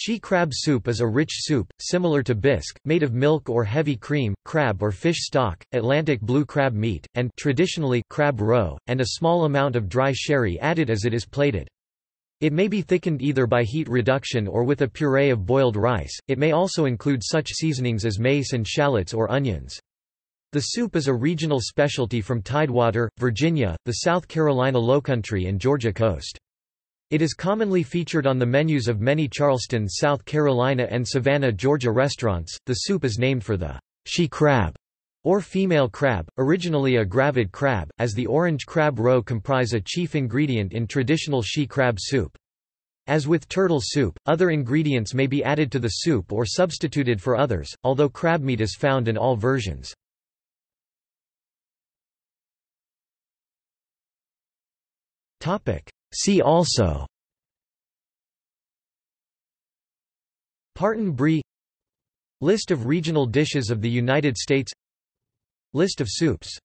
She crab soup is a rich soup, similar to bisque, made of milk or heavy cream, crab or fish stock, Atlantic blue crab meat, and traditionally crab roe, and a small amount of dry sherry added as it is plated. It may be thickened either by heat reduction or with a puree of boiled rice, it may also include such seasonings as mace and shallots or onions. The soup is a regional specialty from Tidewater, Virginia, the South Carolina Lowcountry and Georgia coast. It is commonly featured on the menus of many Charleston, South Carolina and Savannah, Georgia restaurants. The soup is named for the she crab or female crab, originally a gravid crab, as the orange crab roe comprise a chief ingredient in traditional she crab soup. As with turtle soup, other ingredients may be added to the soup or substituted for others, although crab meat is found in all versions. See also. Partan bree List of regional dishes of the United States. List of soups